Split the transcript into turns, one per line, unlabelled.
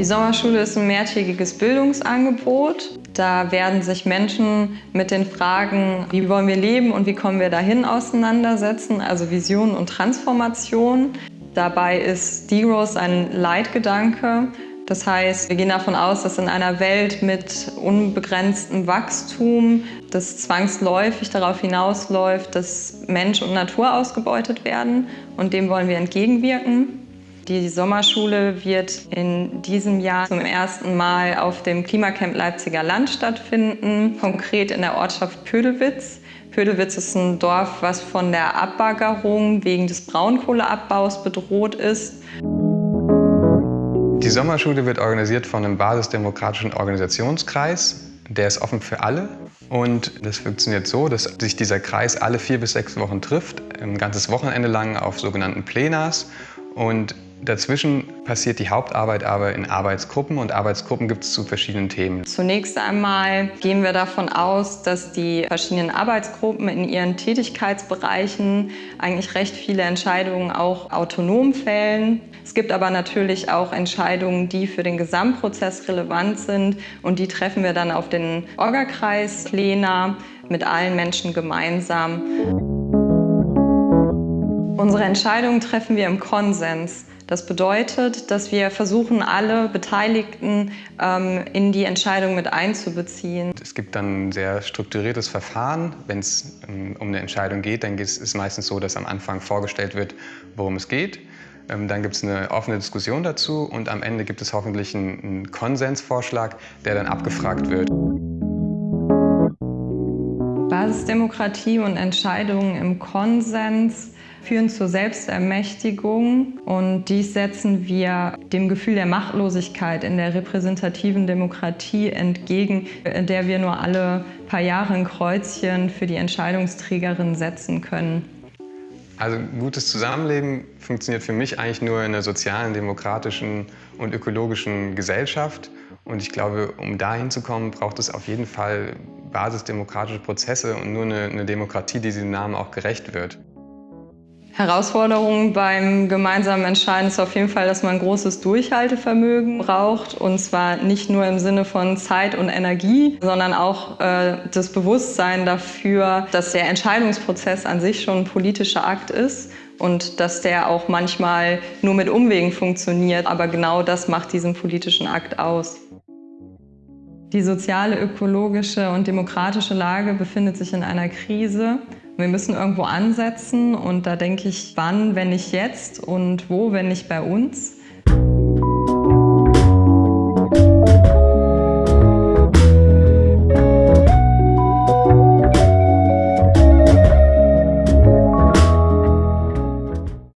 Die Sommerschule ist ein mehrtägiges Bildungsangebot. Da werden sich Menschen mit den Fragen, wie wollen wir leben und wie kommen wir dahin, auseinandersetzen, also Vision und Transformation. Dabei ist Degrowth ein Leitgedanke. Das heißt, wir gehen davon aus, dass in einer Welt mit unbegrenztem Wachstum das zwangsläufig darauf hinausläuft, dass Mensch und Natur ausgebeutet werden und dem wollen wir entgegenwirken. Die Sommerschule wird in diesem Jahr zum ersten Mal auf dem Klimacamp Leipziger Land stattfinden, konkret in der Ortschaft Pödelwitz. Pödelwitz ist ein Dorf, was von der Abbaggerung wegen des Braunkohleabbaus bedroht ist.
Die Sommerschule wird organisiert von einem basisdemokratischen Organisationskreis. Der ist offen für alle und das funktioniert so, dass sich dieser Kreis alle vier bis sechs Wochen trifft, ein ganzes Wochenende lang auf sogenannten Plenars und Dazwischen passiert die Hauptarbeit aber in Arbeitsgruppen und Arbeitsgruppen gibt es zu verschiedenen Themen.
Zunächst einmal gehen wir davon aus, dass die verschiedenen Arbeitsgruppen in ihren Tätigkeitsbereichen eigentlich recht viele Entscheidungen auch autonom fällen. Es gibt aber natürlich auch Entscheidungen, die für den Gesamtprozess relevant sind und die treffen wir dann auf den Orgakreis Plena mit allen Menschen gemeinsam. Unsere Entscheidungen treffen wir im Konsens. Das bedeutet, dass wir versuchen, alle Beteiligten ähm, in die Entscheidung mit einzubeziehen.
Es gibt dann ein sehr strukturiertes Verfahren. Wenn es ähm, um eine Entscheidung geht, dann ist es meistens so, dass am Anfang vorgestellt wird, worum es geht. Ähm, dann gibt es eine offene Diskussion dazu und am Ende gibt es hoffentlich einen, einen Konsensvorschlag, der dann abgefragt wird.
Basisdemokratie und Entscheidungen im Konsens führen zur Selbstermächtigung und dies setzen wir dem Gefühl der Machtlosigkeit in der repräsentativen Demokratie entgegen, in der wir nur alle paar Jahre ein Kreuzchen für die Entscheidungsträgerin setzen können.
Also gutes Zusammenleben funktioniert für mich eigentlich nur in einer sozialen, demokratischen und ökologischen Gesellschaft. Und ich glaube, um dahin zu kommen, braucht es auf jeden Fall basisdemokratische Prozesse und nur eine, eine Demokratie, die diesem Namen auch gerecht wird.
Herausforderung beim gemeinsamen Entscheiden ist auf jeden Fall, dass man großes Durchhaltevermögen braucht. Und zwar nicht nur im Sinne von Zeit und Energie, sondern auch äh, das Bewusstsein dafür, dass der Entscheidungsprozess an sich schon ein politischer Akt ist und dass der auch manchmal nur mit Umwegen funktioniert. Aber genau das macht diesen politischen Akt aus. Die soziale, ökologische und demokratische Lage befindet sich in einer Krise. Wir müssen irgendwo ansetzen und da denke ich, wann, wenn nicht jetzt und wo, wenn nicht bei uns.